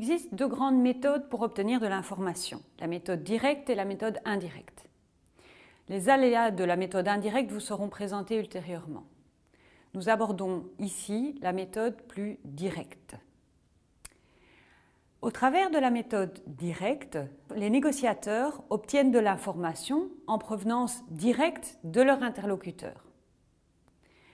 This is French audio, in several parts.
existe deux grandes méthodes pour obtenir de l'information, la méthode directe et la méthode indirecte. Les aléas de la méthode indirecte vous seront présentés ultérieurement. Nous abordons ici la méthode plus directe. Au travers de la méthode directe, les négociateurs obtiennent de l'information en provenance directe de leur interlocuteur.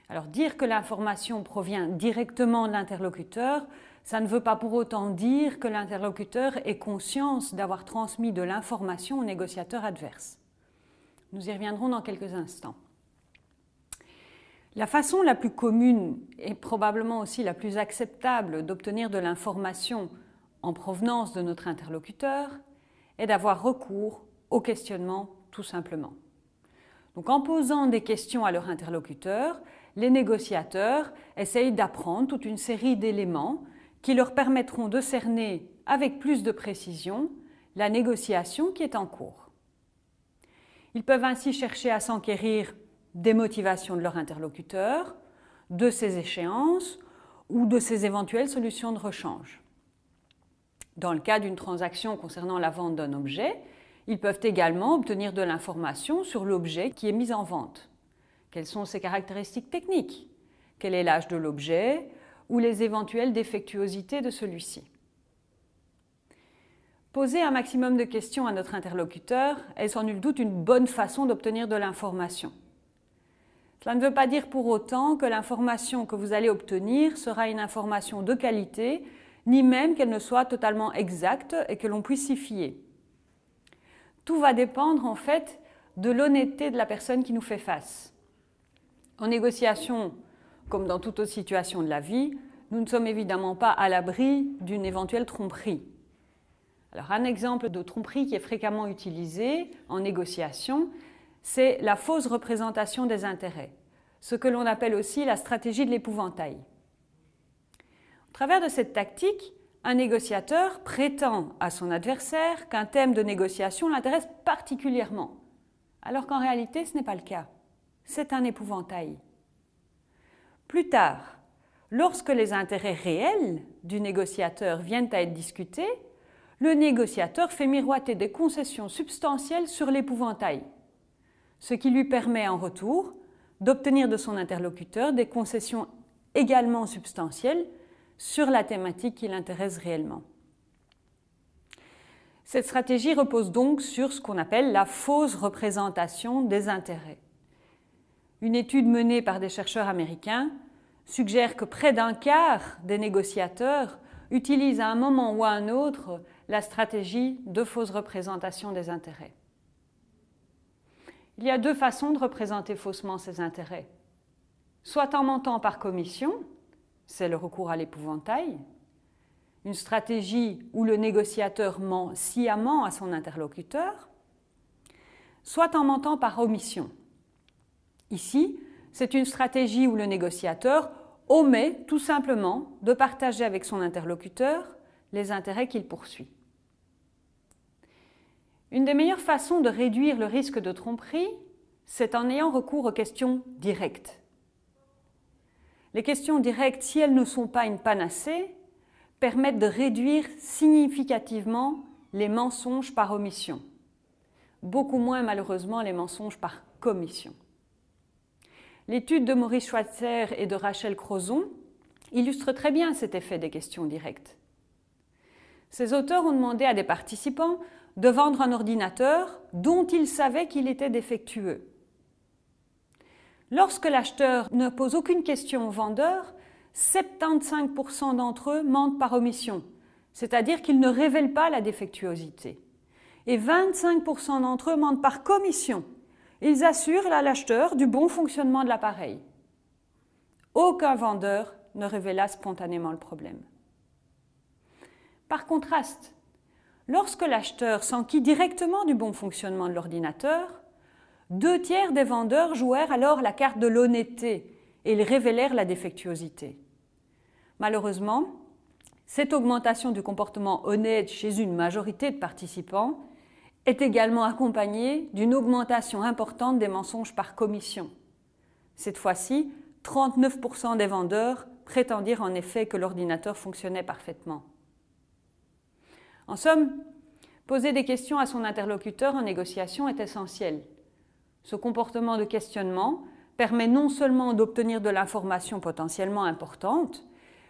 Alors dire que l'information provient directement de l'interlocuteur, ça ne veut pas pour autant dire que l'interlocuteur ait conscience d'avoir transmis de l'information au négociateur adverse. Nous y reviendrons dans quelques instants. La façon la plus commune et probablement aussi la plus acceptable d'obtenir de l'information en provenance de notre interlocuteur est d'avoir recours au questionnement tout simplement. Donc en posant des questions à leur interlocuteur, les négociateurs essayent d'apprendre toute une série d'éléments qui leur permettront de cerner avec plus de précision la négociation qui est en cours. Ils peuvent ainsi chercher à s'enquérir des motivations de leur interlocuteur, de ses échéances ou de ses éventuelles solutions de rechange. Dans le cas d'une transaction concernant la vente d'un objet, ils peuvent également obtenir de l'information sur l'objet qui est mis en vente. Quelles sont ses caractéristiques techniques? Quel est l'âge de l'objet? Ou les éventuelles défectuosités de celui-ci Poser un maximum de questions à notre interlocuteur est sans nul doute une bonne façon d'obtenir de l'information. Cela ne veut pas dire pour autant que l'information que vous allez obtenir sera une information de qualité, ni même qu'elle ne soit totalement exacte et que l'on puisse s'y fier. Tout va dépendre en fait de l'honnêteté de la personne qui nous fait face. En négociation, comme dans toute autre situation de la vie, nous ne sommes évidemment pas à l'abri d'une éventuelle tromperie. Un exemple de tromperie qui est fréquemment utilisé en négociation, c'est la fausse représentation des intérêts, ce que l'on appelle aussi la stratégie de l'épouvantail. Au travers de cette tactique, un négociateur prétend à son adversaire qu'un thème de négociation l'intéresse particulièrement, alors qu'en réalité ce n'est pas le cas c'est un épouvantail. Plus tard, lorsque les intérêts réels du négociateur viennent à être discutés, le négociateur fait miroiter des concessions substantielles sur l'épouvantail, ce qui lui permet en retour d'obtenir de son interlocuteur des concessions également substantielles sur la thématique qui l'intéresse réellement. Cette stratégie repose donc sur ce qu'on appelle la fausse représentation des intérêts. Une étude menée par des chercheurs américains suggère que près d'un quart des négociateurs utilisent à un moment ou à un autre la stratégie de fausse représentation des intérêts. Il y a deux façons de représenter faussement ces intérêts. Soit en mentant par commission, c'est le recours à l'épouvantail, une stratégie où le négociateur ment sciemment à son interlocuteur, soit en mentant par omission, Ici, c'est une stratégie où le négociateur omet tout simplement de partager avec son interlocuteur les intérêts qu'il poursuit. Une des meilleures façons de réduire le risque de tromperie, c'est en ayant recours aux questions directes. Les questions directes, si elles ne sont pas une panacée, permettent de réduire significativement les mensonges par omission, beaucoup moins malheureusement les mensonges par commission. L'étude de Maurice Schweitzer et de Rachel Crozon illustre très bien cet effet des questions directes. Ces auteurs ont demandé à des participants de vendre un ordinateur dont ils savaient qu'il était défectueux. Lorsque l'acheteur ne pose aucune question au vendeur, 75% d'entre eux mentent par omission, c'est-à-dire qu'ils ne révèlent pas la défectuosité. Et 25% d'entre eux mentent par commission, ils assurent à l'acheteur du bon fonctionnement de l'appareil. Aucun vendeur ne révéla spontanément le problème. Par contraste, lorsque l'acheteur s'enquit directement du bon fonctionnement de l'ordinateur, deux tiers des vendeurs jouèrent alors la carte de l'honnêteté et ils révélèrent la défectuosité. Malheureusement, cette augmentation du comportement honnête chez une majorité de participants est également accompagnée d'une augmentation importante des mensonges par commission. Cette fois-ci, 39% des vendeurs prétendirent en effet que l'ordinateur fonctionnait parfaitement. En somme, poser des questions à son interlocuteur en négociation est essentiel. Ce comportement de questionnement permet non seulement d'obtenir de l'information potentiellement importante,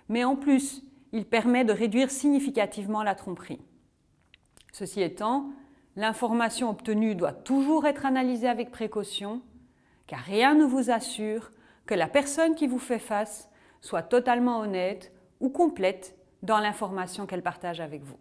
mais en plus, il permet de réduire significativement la tromperie. Ceci étant, l'information obtenue doit toujours être analysée avec précaution, car rien ne vous assure que la personne qui vous fait face soit totalement honnête ou complète dans l'information qu'elle partage avec vous.